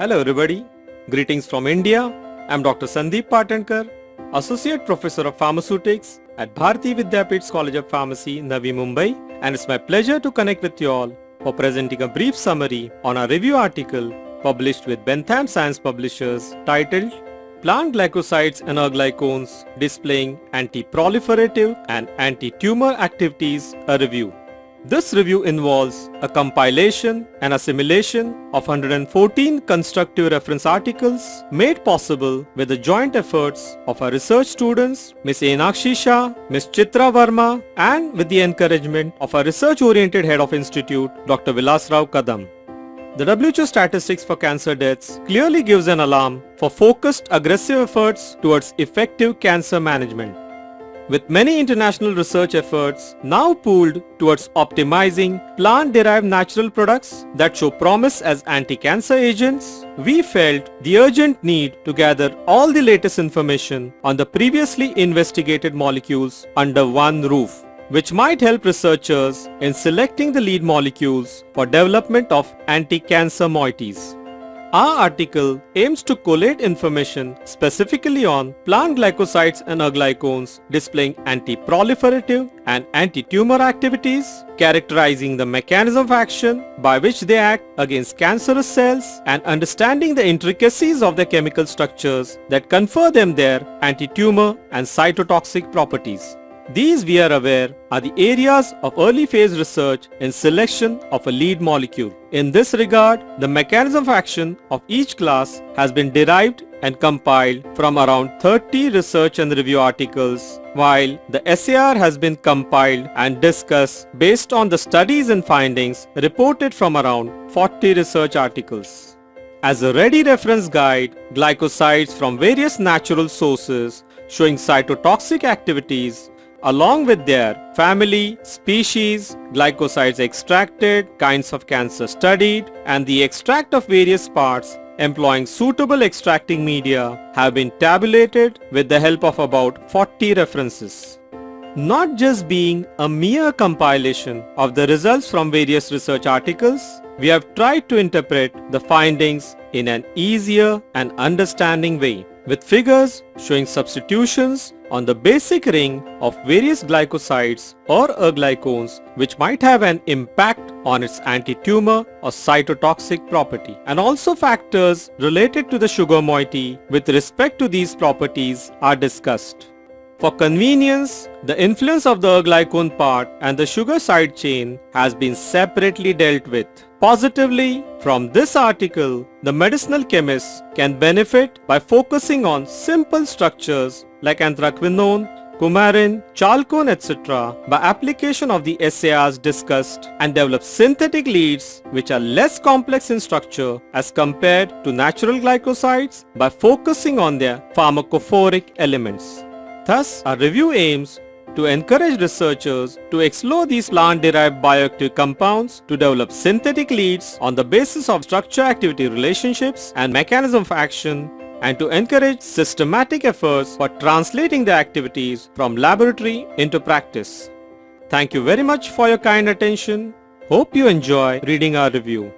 Hello everybody. Greetings from India. I'm Dr. Sandeep Patankar, Associate Professor of Pharmaceutics at Bharati Vidyapeeth's College of Pharmacy, Navi Mumbai and it's my pleasure to connect with you all for presenting a brief summary on our review article published with Bentham Science Publishers titled Plant Glycosides and Aglycones Displaying Anti-Proliferative and Anti-Tumor Activities, a review. This review involves a compilation and assimilation of 114 constructive reference articles made possible with the joint efforts of our research students Ms. Enakshi Shah, Ms. Chitra Verma and with the encouragement of our research-oriented head of institute Dr. Vilas Rao Kadam. The WHO statistics for cancer deaths clearly gives an alarm for focused aggressive efforts towards effective cancer management with many international research efforts now pooled towards optimizing plant-derived natural products that show promise as anti-cancer agents, we felt the urgent need to gather all the latest information on the previously investigated molecules under one roof which might help researchers in selecting the lead molecules for development of anti-cancer moieties. Our article aims to collate information specifically on plant glycosides and aglycones displaying anti-proliferative and anti-tumor activities, characterizing the mechanism of action by which they act against cancerous cells and understanding the intricacies of their chemical structures that confer them their anti-tumor and cytotoxic properties. These we are aware are the areas of early phase research in selection of a lead molecule. In this regard, the mechanism of action of each class has been derived and compiled from around 30 research and review articles, while the SAR has been compiled and discussed based on the studies and findings reported from around 40 research articles. As a ready reference guide, glycosides from various natural sources showing cytotoxic activities along with their family, species, glycosides extracted, kinds of cancer studied, and the extract of various parts employing suitable extracting media have been tabulated with the help of about 40 references. Not just being a mere compilation of the results from various research articles, we have tried to interpret the findings in an easier and understanding way with figures showing substitutions on the basic ring of various glycosides or aglycones which might have an impact on its anti-tumor or cytotoxic property and also factors related to the sugar moiety with respect to these properties are discussed. For convenience, the influence of the glycone part and the sugar side chain has been separately dealt with. Positively, from this article, the medicinal chemists can benefit by focusing on simple structures like anthraquinone, coumarin, chalcone etc. by application of the SARs discussed and develop synthetic leads which are less complex in structure as compared to natural glycosides by focusing on their pharmacophoric elements. Thus, our review aims to encourage researchers to explore these plant-derived bioactive compounds to develop synthetic leads on the basis of structure-activity relationships and mechanism of action and to encourage systematic efforts for translating the activities from laboratory into practice. Thank you very much for your kind attention. Hope you enjoy reading our review.